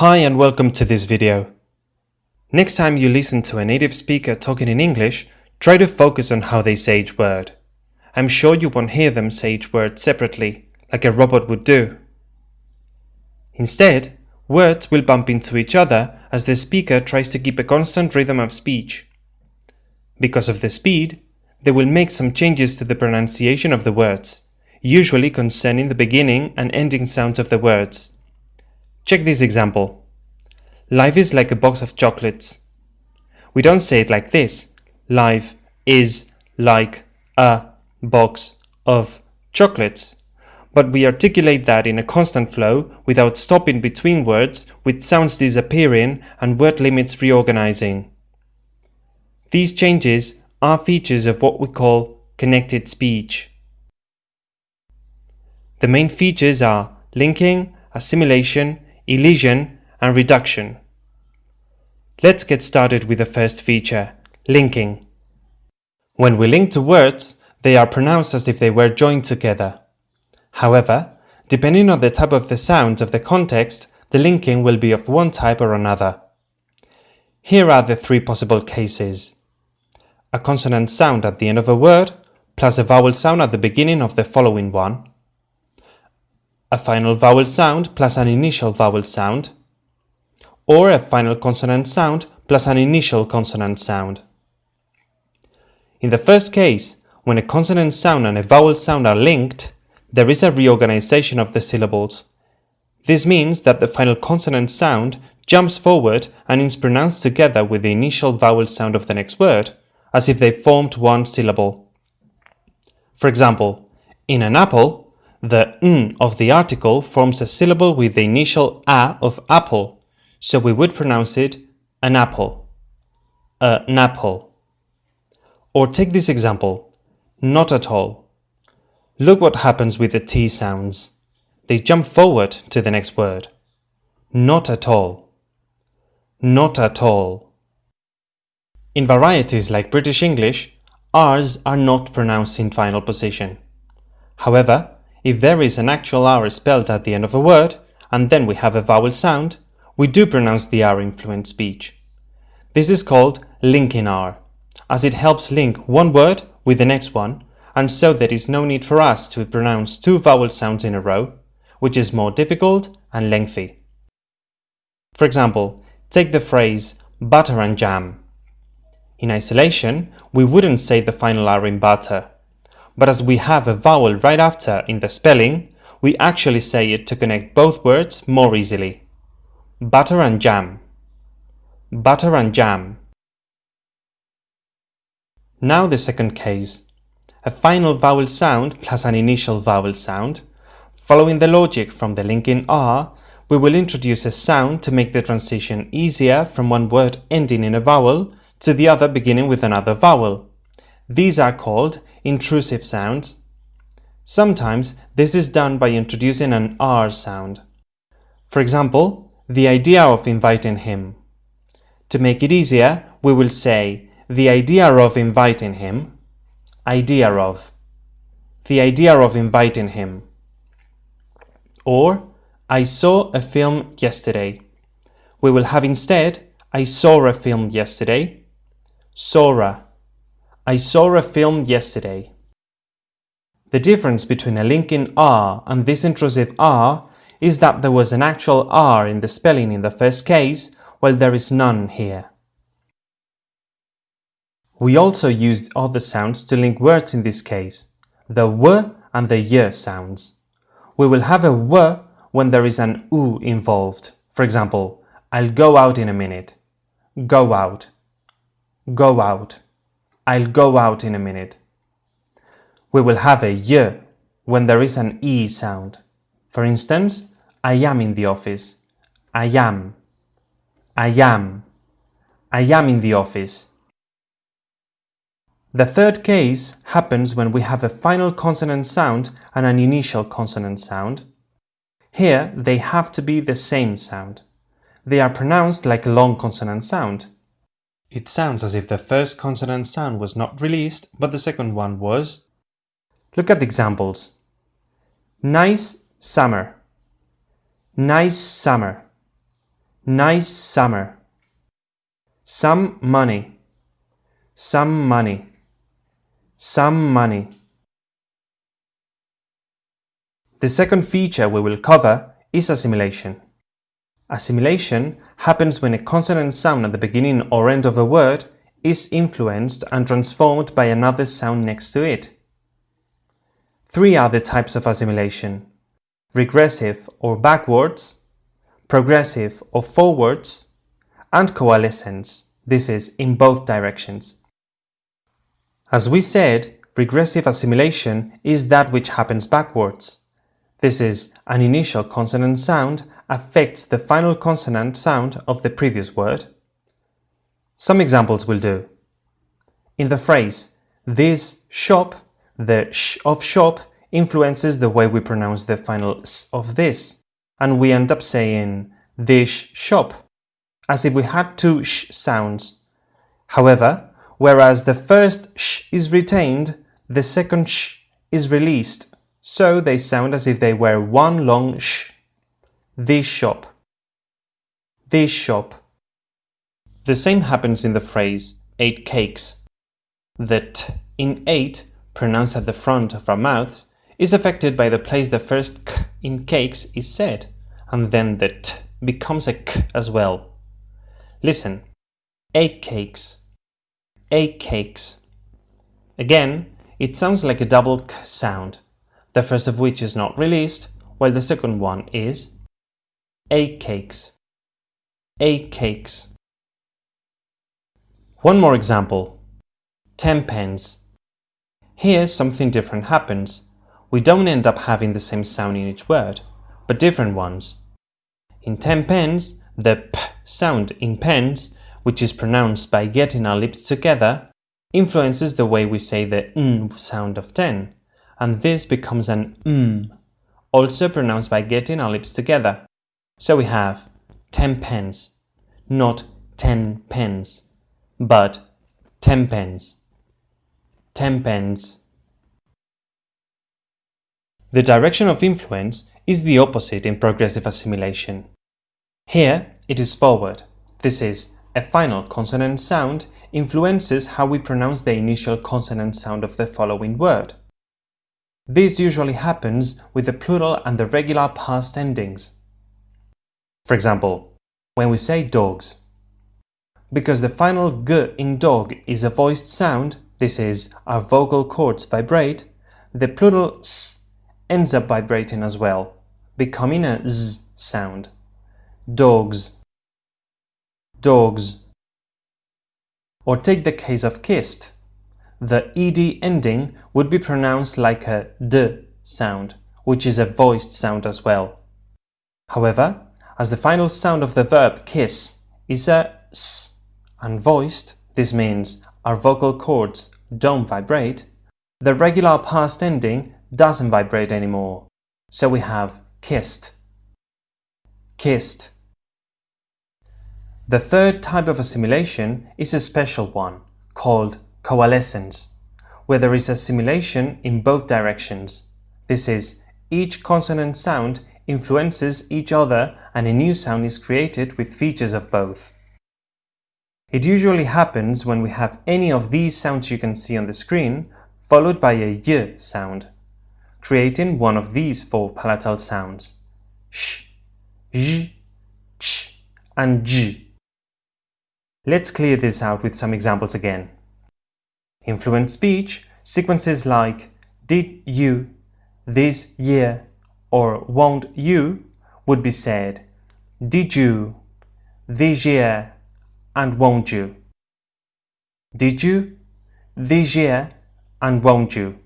Hi and welcome to this video. Next time you listen to a native speaker talking in English, try to focus on how they say each word. I'm sure you won't hear them say each word separately, like a robot would do. Instead, words will bump into each other as the speaker tries to keep a constant rhythm of speech. Because of the speed, they will make some changes to the pronunciation of the words, usually concerning the beginning and ending sounds of the words. Check this example. Life is like a box of chocolates. We don't say it like this. Life is like a box of chocolates. But we articulate that in a constant flow without stopping between words, with sounds disappearing and word limits reorganizing. These changes are features of what we call connected speech. The main features are linking, assimilation, elision, and reduction. Let's get started with the first feature, linking. When we link two words, they are pronounced as if they were joined together. However, depending on the type of the sound of the context, the linking will be of one type or another. Here are the three possible cases. A consonant sound at the end of a word, plus a vowel sound at the beginning of the following one. A final vowel sound plus an initial vowel sound. Or a final consonant sound plus an initial consonant sound. In the first case, when a consonant sound and a vowel sound are linked, there is a reorganization of the syllables. This means that the final consonant sound jumps forward and is pronounced together with the initial vowel sound of the next word, as if they formed one syllable. For example, in an apple, the n of the article forms a syllable with the initial a of apple, so we would pronounce it an apple, an apple. Or take this example, not at all. Look what happens with the T sounds. They jump forward to the next word. Not at all. Not at all. In varieties like British English, R's are not pronounced in final position. However, if there is an actual R spelled at the end of a word, and then we have a vowel sound, we do pronounce the R in fluent speech. This is called linking R as it helps link one word with the next one, and so there is no need for us to pronounce two vowel sounds in a row, which is more difficult and lengthy. For example, take the phrase butter and jam. In isolation, we wouldn't say the final R in butter, but as we have a vowel right after in the spelling, we actually say it to connect both words more easily. Butter and jam. Butter and jam. Now the second case. A final vowel sound plus an initial vowel sound. Following the logic from the linking R, we will introduce a sound to make the transition easier from one word ending in a vowel to the other beginning with another vowel. These are called intrusive sounds. Sometimes this is done by introducing an R sound. For example, the idea of inviting him. To make it easier, we will say the idea of inviting him, idea of, the idea of inviting him. Or, I saw a film yesterday. We will have instead, I saw a film yesterday, Sora. I saw a film yesterday. The difference between a linking R and this intrusive R is that there was an actual R in the spelling in the first case, while there is none here. We also used other sounds to link words in this case, the w and the y sounds. We will have a w when there is an u involved. For example, I'll go out in a minute. Go out. Go out. I'll go out in a minute. We will have a y when there is an e sound. For instance, I am in the office. I am. I am. I am in the office. The third case happens when we have a final consonant sound and an initial consonant sound. Here, they have to be the same sound. They are pronounced like a long consonant sound. It sounds as if the first consonant sound was not released, but the second one was. Look at the examples. Nice summer. Nice summer. Nice summer. Some money. Some money. Some money. The second feature we will cover is assimilation. Assimilation happens when a consonant sound at the beginning or end of a word is influenced and transformed by another sound next to it. Three are the types of assimilation. Regressive or backwards, progressive or forwards, and coalescence, this is in both directions. As we said, regressive assimilation is that which happens backwards. This is an initial consonant sound affects the final consonant sound of the previous word. Some examples will do. In the phrase, this shop, the sh of shop influences the way we pronounce the final s of this, and we end up saying this shop, as if we had two sh sounds. However, whereas the first sh is retained, the second sh is released, so they sound as if they were one long sh. This shop. This shop. The same happens in the phrase eight cakes. The t in eight, pronounced at the front of our mouths, is affected by the place the first k in cakes is said, and then the t becomes a k as well. Listen. Eight cakes. Eight cakes. Again, it sounds like a double k sound, the first of which is not released, while the second one is eight cakes, eight cakes. One more example, 10 pence. Here something different happens. We don't end up having the same sound in each word, but different ones. In 10 pence, the p sound in pence, which is pronounced by getting our lips together, influences the way we say the n sound of 10, and this becomes an m, also pronounced by getting our lips together. So we have 10 pence, not 10 pence, but 10 pence, 10 pence. The direction of influence is the opposite in progressive assimilation. Here it is forward. This is, a final consonant sound influences how we pronounce the initial consonant sound of the following word. This usually happens with the plural and the regular past endings. For example, when we say dogs. Because the final g in dog is a voiced sound, this is, our vocal cords vibrate, the plural s ends up vibrating as well, becoming a z sound. Dogs. Dogs. Or take the case of kissed. The ed ending would be pronounced like a d sound, which is a voiced sound as well. However, as the final sound of the verb kiss is a s unvoiced, this means our vocal cords don't vibrate, the regular past ending doesn't vibrate anymore. So we have kissed, kissed. The third type of assimilation is a special one, called coalescence, where there is assimilation in both directions. This is, each consonant sound influences each other and a new sound is created with features of both. It usually happens when we have any of these sounds you can see on the screen followed by a y sound, creating one of these four palatal sounds sh, j, ch, and j. Let's clear this out with some examples again. In fluent speech, sequences like did you, this year, or won't you would be said did you, this year, and won't you. Did you, this year, and won't you.